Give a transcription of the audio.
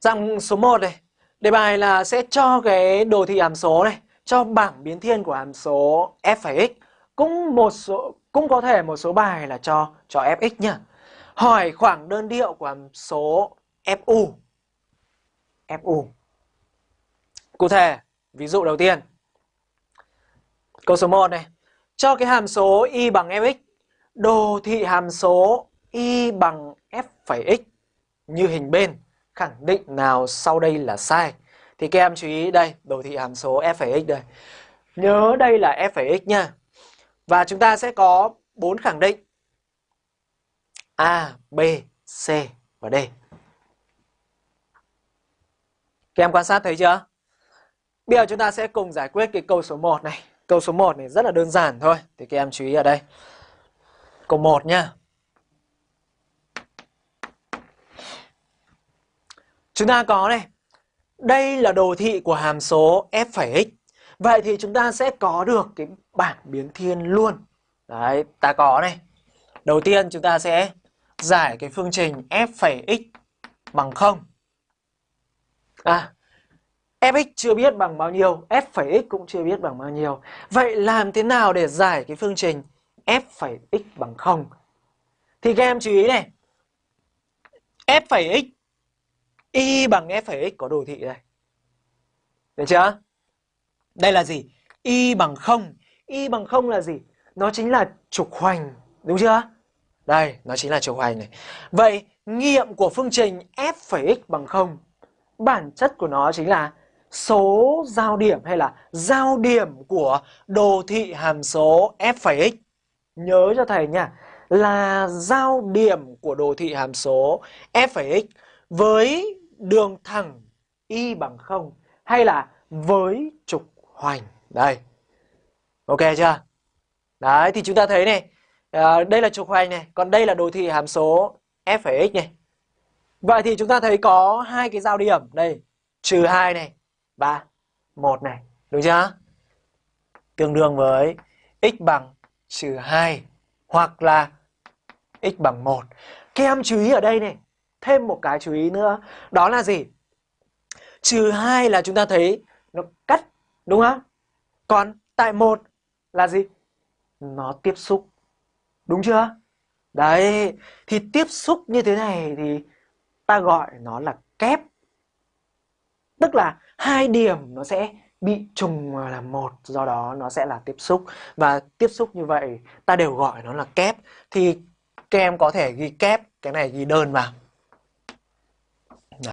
Dạng số 1 này, đề bài là sẽ cho cái đồ thị hàm số này, cho bảng biến thiên của hàm số f x. Cũng một số cũng có thể một số bài là cho cho fx nhá. Hỏi khoảng đơn điệu của hàm số fu. fu. Cụ thể, ví dụ đầu tiên. Câu số 1 này, cho cái hàm số y bằng fx, đồ thị hàm số y bằng f phẩy x như hình bên khẳng định nào sau đây là sai. Thì các em chú ý đây, đồ thị hàm số f x đây. Nhớ đây là f x nha. Và chúng ta sẽ có bốn khẳng định. A, b, c và d. Các em quan sát thấy chưa? Bây giờ chúng ta sẽ cùng giải quyết cái câu số 1 này. Câu số 1 này rất là đơn giản thôi. Thì các em chú ý ở đây. Câu 1 nhá Chúng ta có này, đây là đồ thị của hàm số f phẩy x. Vậy thì chúng ta sẽ có được cái bảng biến thiên luôn. Đấy, ta có này. Đầu tiên chúng ta sẽ giải cái phương trình f phẩy x bằng 0. À, fx chưa biết bằng bao nhiêu, f phẩy x cũng chưa biết bằng bao nhiêu. Vậy làm thế nào để giải cái phương trình f phẩy x bằng 0? Thì các em chú ý này. f phẩy x y bằng f phẩy x có đồ thị đây. Được chưa? Đây là gì? y bằng 0. y bằng 0 là gì? Nó chính là trục hoành, đúng chưa? Đây, nó chính là trục hoành này. Vậy nghiệm của phương trình f phẩy x bằng 0 bản chất của nó chính là số giao điểm hay là giao điểm của đồ thị hàm số f phẩy x. Nhớ cho thầy nha, là giao điểm của đồ thị hàm số f phẩy x với đường thẳng y bằng 0 hay là với trục hoành. Đây. Ok chưa? Đấy thì chúng ta thấy này, à, đây là trục hoành này, còn đây là đồ thị hàm số f(x) này. Vậy thì chúng ta thấy có hai cái giao điểm đây, trừ 2 này và 1 này, đúng chưa? Tương đương với x bằng trừ 2 hoặc là x bằng 1. Các em chú ý ở đây này, thêm một cái chú ý nữa, đó là gì? Trừ hai là chúng ta thấy nó cắt, đúng không? Còn tại một là gì? Nó tiếp xúc, đúng chưa? Đấy, thì tiếp xúc như thế này thì ta gọi nó là kép. Tức là hai điểm nó sẽ bị trùng là một, do đó nó sẽ là tiếp xúc. Và tiếp xúc như vậy, ta đều gọi nó là kép. Thì các em có thể ghi kép, cái này ghi đơn vào.